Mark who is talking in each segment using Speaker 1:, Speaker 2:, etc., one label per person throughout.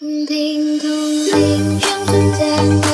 Speaker 1: 空庭空庭春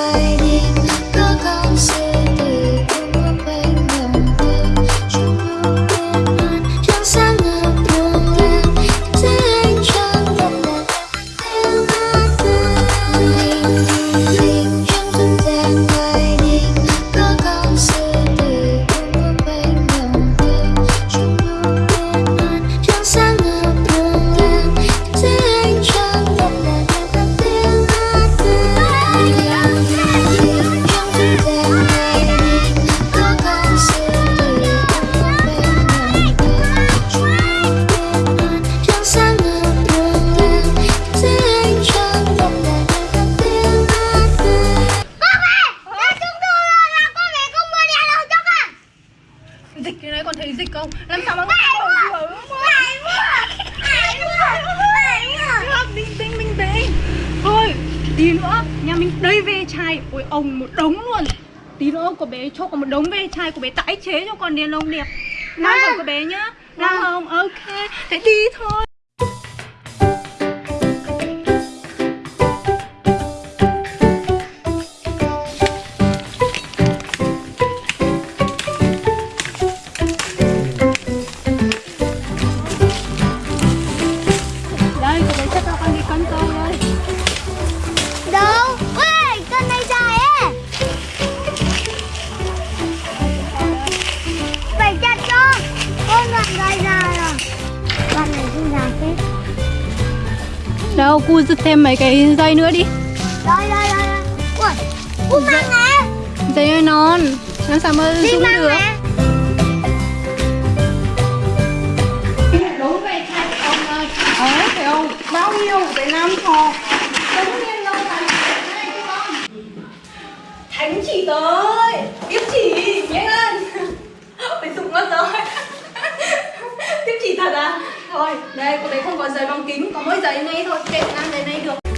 Speaker 1: tí nữa Nhà mình đầy ve chai. Ôi ông một đống luôn. Tí nữa của bé cho con một đống ve chai của bé tái chế cho con đèn lồng đẹp. Nào rồi của bé nhá. Nào không? Ok. Thế đi thôi
Speaker 2: Đâu,
Speaker 1: cu giật thêm mấy cái dây nữa đi.
Speaker 2: Đây, đây, đây đây. Ui, cu mang nè
Speaker 1: Dây non. Làm sao mà dùng
Speaker 2: mang
Speaker 1: được?
Speaker 2: nè
Speaker 1: phải không? Bao nhiêu? Phải năm thò Đúng nhiên lâu đây cho con Thánh chỉ tới. Tiếp chỉ, nhanh lên. Phải dụng mất rồi Tiếp chỉ thật à Thôi, đây, cô bé không có giấy bằng kính Có mỗi giấy này thôi, kệ ngang giấy này được.